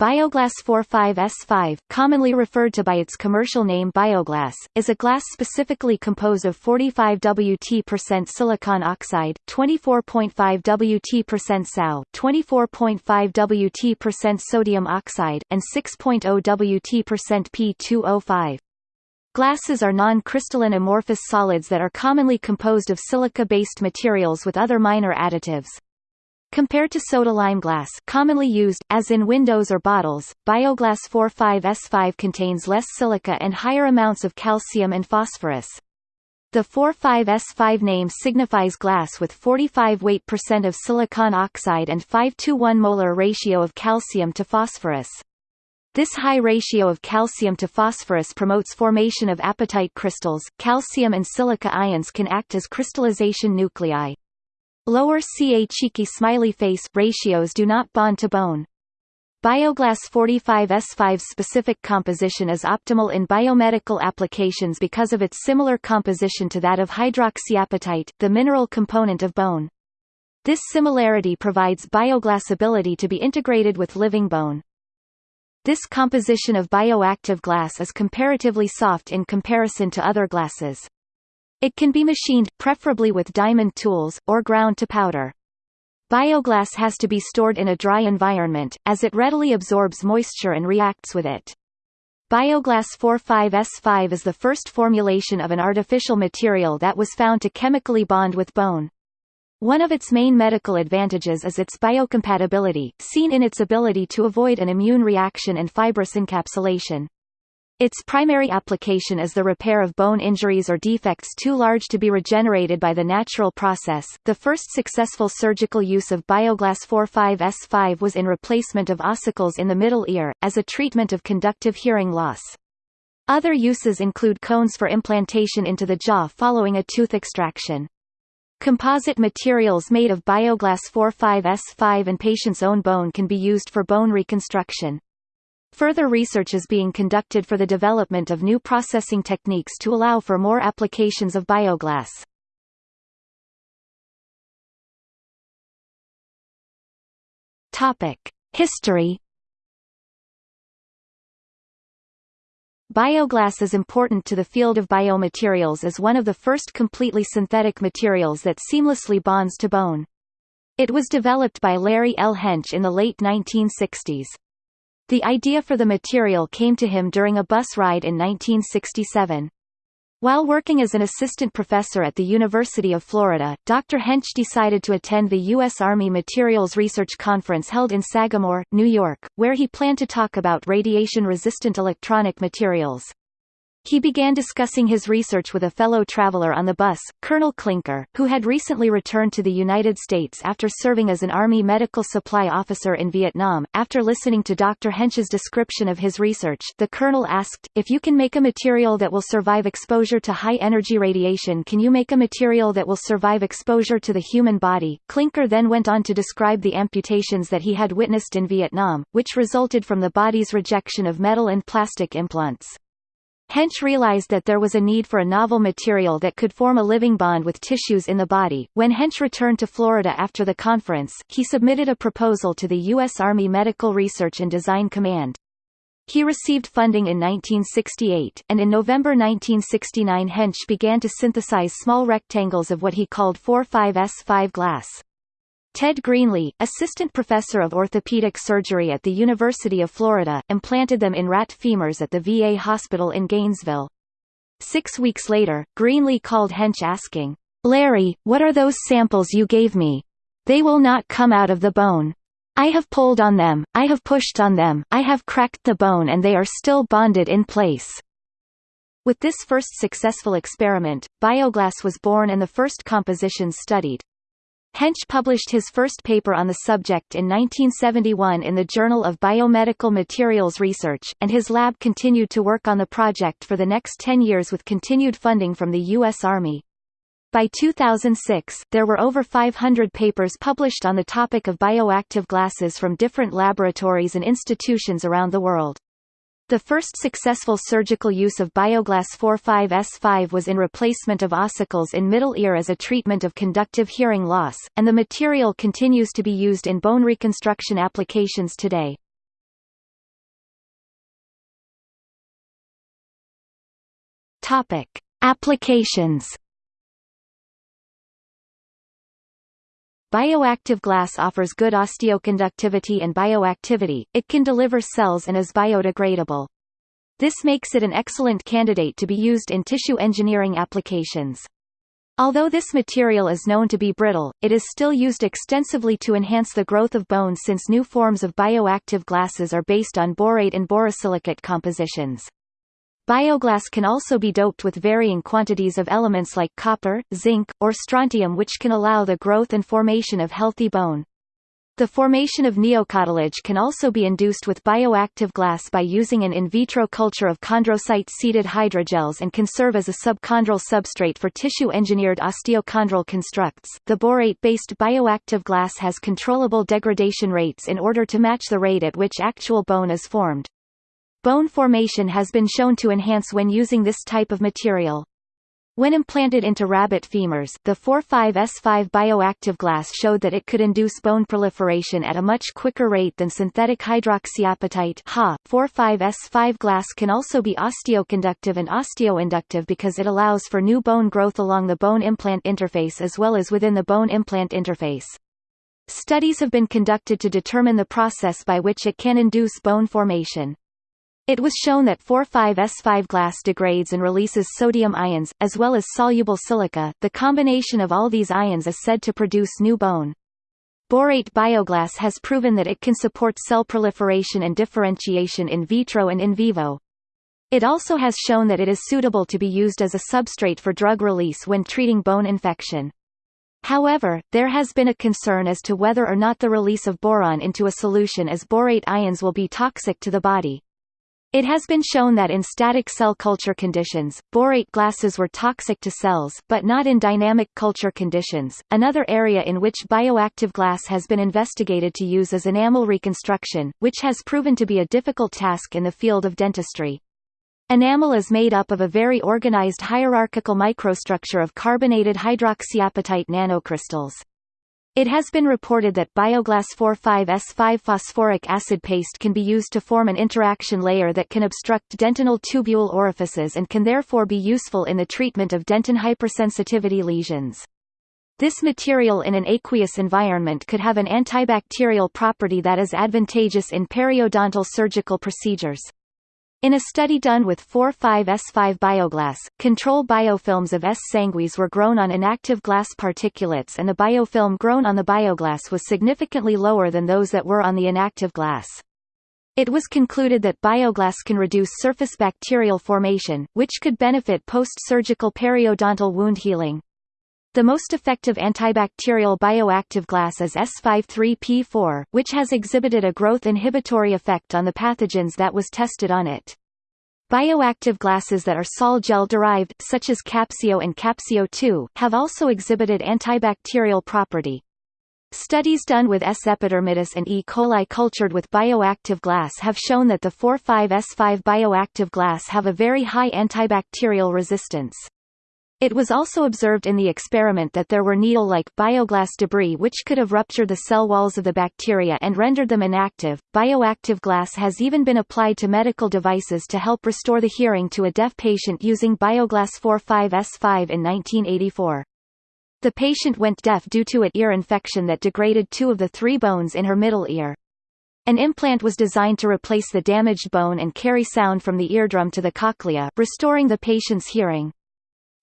Bioglass 45S5, commonly referred to by its commercial name Bioglass, is a glass specifically composed of 45 Wt% silicon oxide, 24.5 Wt% SO, 24.5 Wt% sodium oxide, and 6.0 Wt% P2O5. Glasses are non-crystalline amorphous solids that are commonly composed of silica-based materials with other minor additives. Compared to soda lime glass commonly used, as in windows or bottles, Bioglass 45S5 contains less silica and higher amounts of calcium and phosphorus. The 45S5 name signifies glass with 45 weight percent of silicon oxide and 5 to 1 molar ratio of calcium to phosphorus. This high ratio of calcium to phosphorus promotes formation of apatite crystals. Calcium and silica ions can act as crystallization nuclei. Lower Ca cheeky smiley face ratios do not bond to bone. Bioglass 45S5's specific composition is optimal in biomedical applications because of its similar composition to that of hydroxyapatite, the mineral component of bone. This similarity provides bioglass ability to be integrated with living bone. This composition of bioactive glass is comparatively soft in comparison to other glasses. It can be machined, preferably with diamond tools, or ground to powder. Bioglass has to be stored in a dry environment, as it readily absorbs moisture and reacts with it. Bioglass 45S5 is the first formulation of an artificial material that was found to chemically bond with bone. One of its main medical advantages is its biocompatibility, seen in its ability to avoid an immune reaction and fibrous encapsulation. Its primary application is the repair of bone injuries or defects too large to be regenerated by the natural process. The first successful surgical use of Bioglass 45S5 was in replacement of ossicles in the middle ear, as a treatment of conductive hearing loss. Other uses include cones for implantation into the jaw following a tooth extraction. Composite materials made of Bioglass 45S5 and patient's own bone can be used for bone reconstruction. Further research is being conducted for the development of new processing techniques to allow for more applications of bioglass. Topic: History Bioglass is important to the field of biomaterials as one of the first completely synthetic materials that seamlessly bonds to bone. It was developed by Larry L. Hench in the late 1960s. The idea for the material came to him during a bus ride in 1967. While working as an assistant professor at the University of Florida, Dr. Hench decided to attend the U.S. Army Materials Research Conference held in Sagamore, New York, where he planned to talk about radiation-resistant electronic materials. He began discussing his research with a fellow traveler on the bus, Colonel Klinker, who had recently returned to the United States after serving as an Army medical supply officer in Vietnam. After listening to Dr. Hench's description of his research, the colonel asked, if you can make a material that will survive exposure to high-energy radiation can you make a material that will survive exposure to the human body? Klinker then went on to describe the amputations that he had witnessed in Vietnam, which resulted from the body's rejection of metal and plastic implants. Hench realized that there was a need for a novel material that could form a living bond with tissues in the body. When Hench returned to Florida after the conference, he submitted a proposal to the U.S. Army Medical Research and Design Command. He received funding in 1968, and in November 1969 Hench began to synthesize small rectangles of what he called 4-5S5 glass. Ted Greenlee, assistant professor of orthopedic surgery at the University of Florida, implanted them in rat femurs at the VA hospital in Gainesville. Six weeks later, Greenlee called Hench asking, Larry, what are those samples you gave me? They will not come out of the bone. I have pulled on them, I have pushed on them, I have cracked the bone and they are still bonded in place. With this first successful experiment, bioglass was born and the first compositions studied. Hench published his first paper on the subject in 1971 in the Journal of Biomedical Materials Research, and his lab continued to work on the project for the next 10 years with continued funding from the U.S. Army. By 2006, there were over 500 papers published on the topic of bioactive glasses from different laboratories and institutions around the world. The first successful surgical use of Bioglass 45S5 was in replacement of ossicles in middle ear as a treatment of conductive hearing loss, and the material continues to be used in bone reconstruction applications today. Topic: Applications Bioactive glass offers good osteoconductivity and bioactivity, it can deliver cells and is biodegradable. This makes it an excellent candidate to be used in tissue engineering applications. Although this material is known to be brittle, it is still used extensively to enhance the growth of bones since new forms of bioactive glasses are based on borate and borosilicate compositions. Bioglass can also be doped with varying quantities of elements like copper, zinc, or strontium which can allow the growth and formation of healthy bone. The formation of neocartilage can also be induced with bioactive glass by using an in vitro culture of chondrocyte-seeded hydrogels and can serve as a subchondral substrate for tissue-engineered osteochondral constructs. The borate-based bioactive glass has controllable degradation rates in order to match the rate at which actual bone is formed. Bone formation has been shown to enhance when using this type of material. When implanted into rabbit femurs, the 45S5 bioactive glass showed that it could induce bone proliferation at a much quicker rate than synthetic hydroxyapatite HA. 45S5 glass can also be osteoconductive and osteoinductive because it allows for new bone growth along the bone implant interface as well as within the bone implant interface. Studies have been conducted to determine the process by which it can induce bone formation. It was shown that 4,5-S5 glass degrades and releases sodium ions, as well as soluble silica. The combination of all these ions is said to produce new bone. Borate bioglass has proven that it can support cell proliferation and differentiation in vitro and in vivo. It also has shown that it is suitable to be used as a substrate for drug release when treating bone infection. However, there has been a concern as to whether or not the release of boron into a solution as borate ions will be toxic to the body. It has been shown that in static cell culture conditions, borate glasses were toxic to cells, but not in dynamic culture conditions. Another area in which bioactive glass has been investigated to use is enamel reconstruction, which has proven to be a difficult task in the field of dentistry. Enamel is made up of a very organized hierarchical microstructure of carbonated hydroxyapatite nanocrystals. It has been reported that Bioglass 4,5-S5 phosphoric acid paste can be used to form an interaction layer that can obstruct dentinal tubule orifices and can therefore be useful in the treatment of dentin hypersensitivity lesions. This material in an aqueous environment could have an antibacterial property that is advantageous in periodontal surgical procedures. In a study done with 4,5-S5 bioglass, control biofilms of S. sanguis were grown on inactive glass particulates and the biofilm grown on the bioglass was significantly lower than those that were on the inactive glass. It was concluded that bioglass can reduce surface bacterial formation, which could benefit post-surgical periodontal wound healing. The most effective antibacterial bioactive glass is S53P4, which has exhibited a growth inhibitory effect on the pathogens that was tested on it. Bioactive glasses that are sol gel derived, such as Capsio and Capsio 2, have also exhibited antibacterial property. Studies done with S. epidermidis and E. coli cultured with bioactive glass have shown that the 4,5-S5 bioactive glass have a very high antibacterial resistance. It was also observed in the experiment that there were needle-like bioglass debris which could have ruptured the cell walls of the bacteria and rendered them inactive. Bioactive glass has even been applied to medical devices to help restore the hearing to a deaf patient using Bioglass 45S5 in 1984. The patient went deaf due to an ear infection that degraded two of the three bones in her middle ear. An implant was designed to replace the damaged bone and carry sound from the eardrum to the cochlea, restoring the patient's hearing.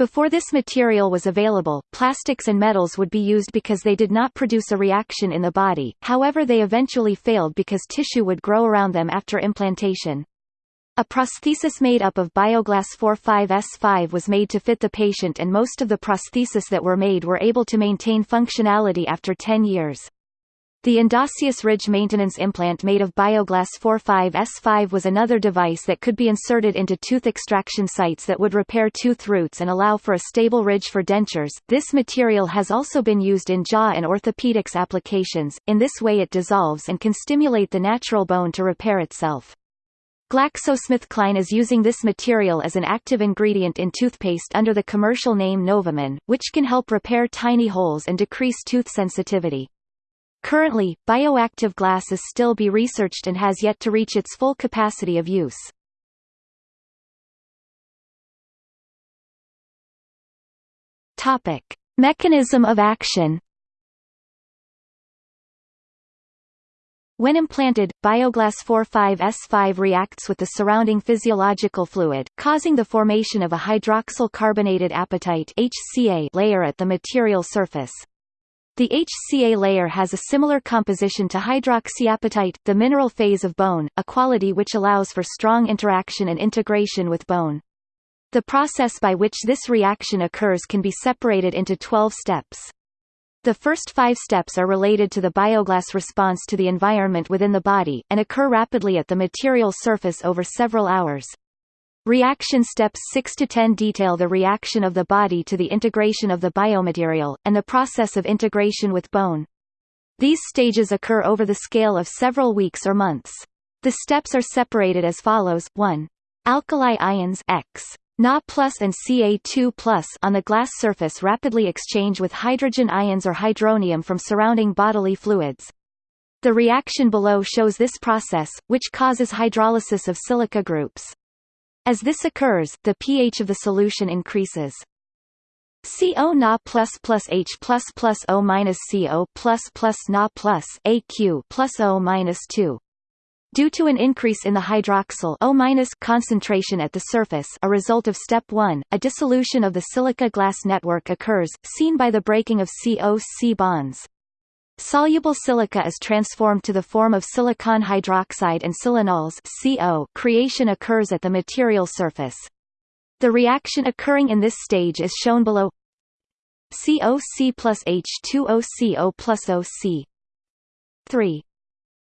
Before this material was available, plastics and metals would be used because they did not produce a reaction in the body, however they eventually failed because tissue would grow around them after implantation. A prosthesis made up of Bioglass 45S5 was made to fit the patient and most of the prosthesis that were made were able to maintain functionality after 10 years. The Endosseous Ridge maintenance implant made of Bioglass 45S5 was another device that could be inserted into tooth extraction sites that would repair tooth roots and allow for a stable ridge for dentures. This material has also been used in jaw and orthopedics applications. In this way it dissolves and can stimulate the natural bone to repair itself. GlaxoSmithKline is using this material as an active ingredient in toothpaste under the commercial name NovaMin, which can help repair tiny holes and decrease tooth sensitivity. Currently, bioactive glass is still be researched and has yet to reach its full capacity of use. Topic: Mechanism of action. When implanted, Bioglass 45S5 reacts with the surrounding physiological fluid, causing the formation of a hydroxyl carbonated apatite HCA layer at the material surface. The HCA layer has a similar composition to hydroxyapatite, the mineral phase of bone, a quality which allows for strong interaction and integration with bone. The process by which this reaction occurs can be separated into 12 steps. The first five steps are related to the bioglass response to the environment within the body, and occur rapidly at the material surface over several hours. Reaction steps 6 to 10 detail the reaction of the body to the integration of the biomaterial, and the process of integration with bone. These stages occur over the scale of several weeks or months. The steps are separated as follows, 1. Alkali ions X Na plus and Ca2 plus on the glass surface rapidly exchange with hydrogen ions or hydronium from surrounding bodily fluids. The reaction below shows this process, which causes hydrolysis of silica groups. As this occurs, the pH of the solution increases. CO Na plus plus H plus plus O minus CO plus plus Na plus AQ plus O minus 2. Due to an increase in the hydroxyl O concentration at the surface a result of step 1, a dissolution of the silica glass network occurs, seen by the breaking of CO-C bonds. Soluble silica is transformed to the form of silicon hydroxide and silanols CO creation occurs at the material surface. The reaction occurring in this stage is shown below COC plus H2OCO plus OC 3.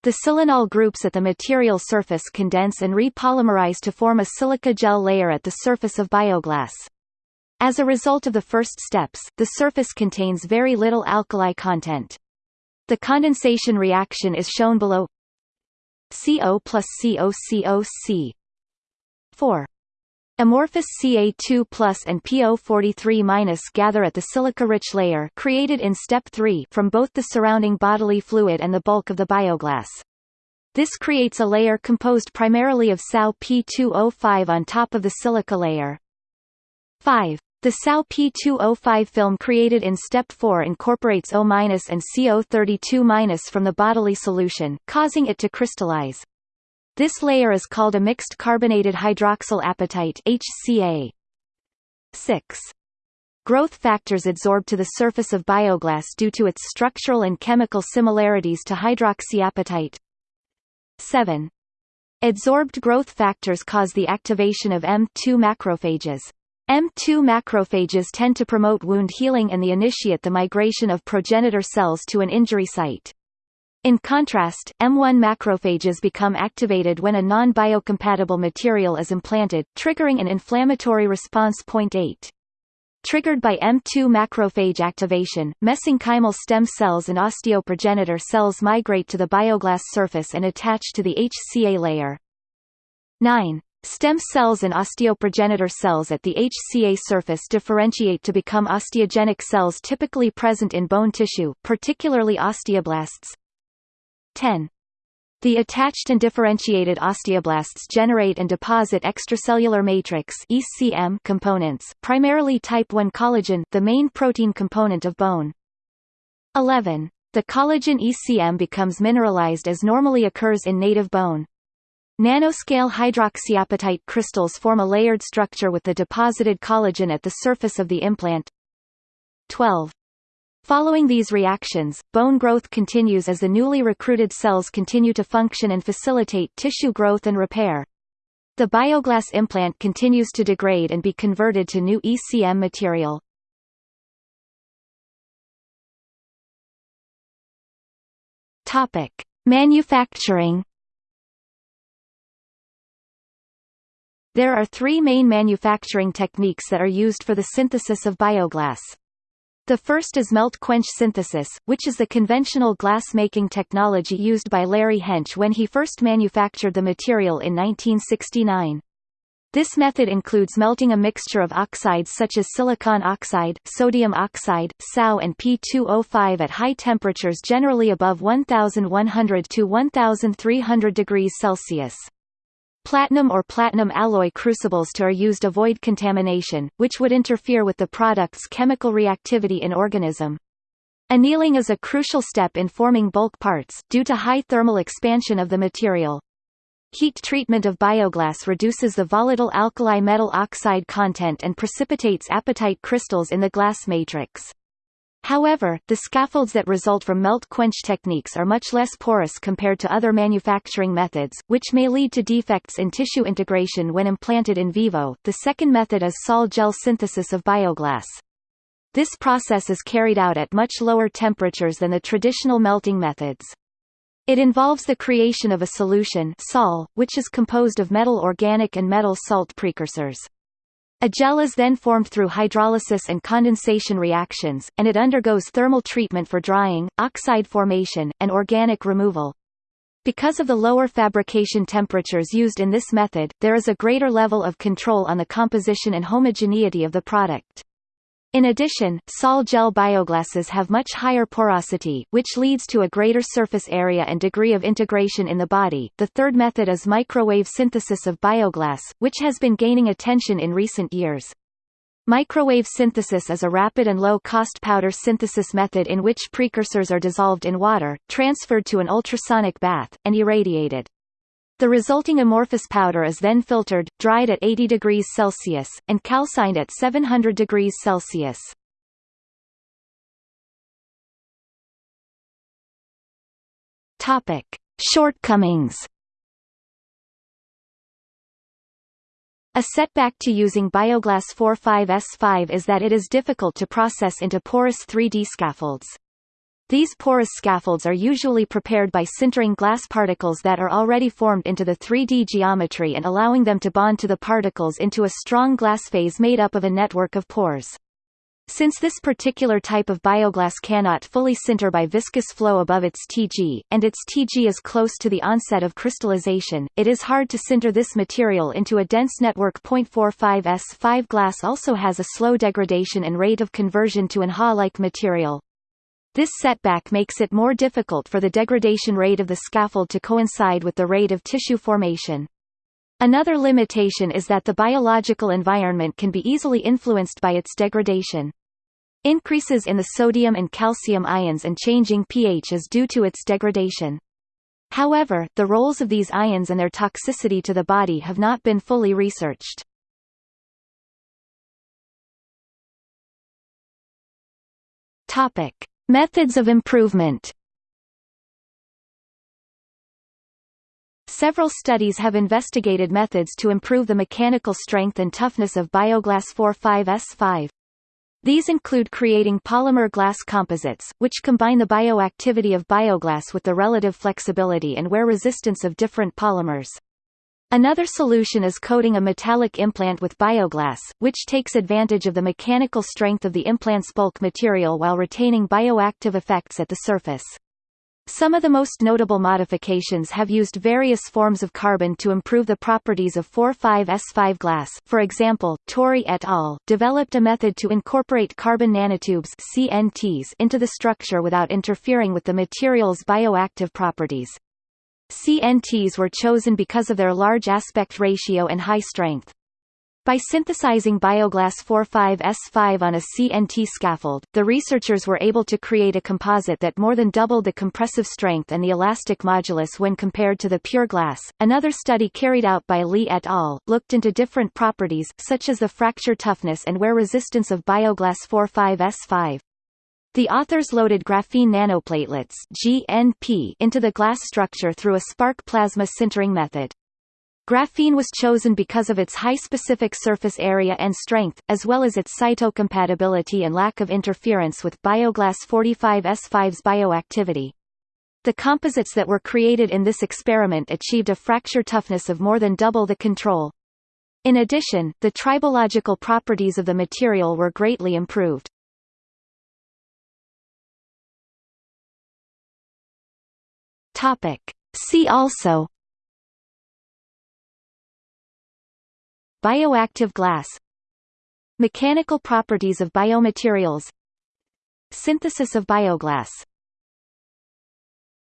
The silanol groups at the material surface condense and repolymerize to form a silica gel layer at the surface of bioglass. As a result of the first steps, the surface contains very little alkali content. The condensation reaction is shown below CO plus COCOC 4. Amorphous Ca2 plus and PO43 minus gather at the silica-rich layer created in step 3 from both the surrounding bodily fluid and the bulk of the bioglass. This creates a layer composed primarily of SAO P2O5 on top of the silica layer. 5. The SAO P2O5 film created in step 4 incorporates O- and CO32- from the bodily solution, causing it to crystallize. This layer is called a mixed carbonated hydroxyl apatite HCA. 6. Growth factors adsorb to the surface of bioglass due to its structural and chemical similarities to hydroxyapatite. 7. Adsorbed growth factors cause the activation of M2 macrophages. M2 macrophages tend to promote wound healing and the initiate the migration of progenitor cells to an injury site. In contrast, M1 macrophages become activated when a non-biocompatible material is implanted, triggering an inflammatory response. Point 8. Triggered by M2 macrophage activation, mesenchymal stem cells and osteoprogenitor cells migrate to the bioglass surface and attach to the HCA layer. 9. Stem cells and osteoprogenitor cells at the HCA surface differentiate to become osteogenic cells typically present in bone tissue, particularly osteoblasts, 10. The attached and differentiated osteoblasts generate and deposit extracellular matrix (ECM) components, primarily type I collagen, the main protein component of bone. 11. The collagen ECM becomes mineralized as normally occurs in native bone. Nanoscale hydroxyapatite crystals form a layered structure with the deposited collagen at the surface of the implant. 12. Following these reactions, bone growth continues as the newly recruited cells continue to function and facilitate tissue growth and repair. The bioglass implant continues to degrade and be converted to new ECM material. Manufacturing There are three main manufacturing techniques that are used for the synthesis of bioglass. The first is melt-quench synthesis, which is the conventional glass-making technology used by Larry Hench when he first manufactured the material in 1969. This method includes melting a mixture of oxides such as silicon oxide, sodium oxide, SAO and P2O5 at high temperatures generally above 1100 to 1300 degrees Celsius. Platinum or platinum alloy crucibles to are used to avoid contamination, which would interfere with the product's chemical reactivity in organism. Annealing is a crucial step in forming bulk parts, due to high thermal expansion of the material. Heat treatment of bioglass reduces the volatile alkali metal oxide content and precipitates apatite crystals in the glass matrix. However, the scaffolds that result from melt quench techniques are much less porous compared to other manufacturing methods, which may lead to defects in tissue integration when implanted in vivo. The second method is sol gel synthesis of bioglass. This process is carried out at much lower temperatures than the traditional melting methods. It involves the creation of a solution sol, which is composed of metal organic and metal salt precursors. A gel is then formed through hydrolysis and condensation reactions, and it undergoes thermal treatment for drying, oxide formation, and organic removal. Because of the lower fabrication temperatures used in this method, there is a greater level of control on the composition and homogeneity of the product. In addition, sol gel bioglasses have much higher porosity, which leads to a greater surface area and degree of integration in the body. The third method is microwave synthesis of bioglass, which has been gaining attention in recent years. Microwave synthesis is a rapid and low-cost powder synthesis method in which precursors are dissolved in water, transferred to an ultrasonic bath, and irradiated. The resulting amorphous powder is then filtered, dried at 80 degrees Celsius, and calcined at 700 degrees Celsius. Topic: Shortcomings. A setback to using Bioglass 45S5 is that it is difficult to process into porous 3D scaffolds. These porous scaffolds are usually prepared by sintering glass particles that are already formed into the 3D geometry and allowing them to bond to the particles into a strong glass phase made up of a network of pores. Since this particular type of bioglass cannot fully sinter by viscous flow above its Tg, and its Tg is close to the onset of crystallization, it is hard to sinter this material into a dense network. 0.45 S5 glass also has a slow degradation and rate of conversion to an Ha-like material. This setback makes it more difficult for the degradation rate of the scaffold to coincide with the rate of tissue formation. Another limitation is that the biological environment can be easily influenced by its degradation. Increases in the sodium and calcium ions and changing pH is due to its degradation. However, the roles of these ions and their toxicity to the body have not been fully researched. Topic: Methods of improvement Several studies have investigated methods to improve the mechanical strength and toughness of Bioglass 45S5. These include creating polymer glass composites, which combine the bioactivity of bioglass with the relative flexibility and wear resistance of different polymers. Another solution is coating a metallic implant with bioglass, which takes advantage of the mechanical strength of the implant's bulk material while retaining bioactive effects at the surface. Some of the most notable modifications have used various forms of carbon to improve the properties of 4,5-S5 glass for example, Touri et al. developed a method to incorporate carbon nanotubes CNTs into the structure without interfering with the material's bioactive properties. CNTs were chosen because of their large aspect ratio and high strength. By synthesizing Bioglass 45S5 on a CNT scaffold, the researchers were able to create a composite that more than doubled the compressive strength and the elastic modulus when compared to the pure glass. Another study carried out by Li et al. looked into different properties, such as the fracture toughness and wear resistance of Bioglass 45S5. The authors loaded graphene nanoplatelets GNP into the glass structure through a spark plasma sintering method. Graphene was chosen because of its high specific surface area and strength, as well as its cytocompatibility and lack of interference with Bioglass 45S5's bioactivity. The composites that were created in this experiment achieved a fracture toughness of more than double the control. In addition, the tribological properties of the material were greatly improved. Topic. See also Bioactive glass Mechanical properties of biomaterials Synthesis of bioglass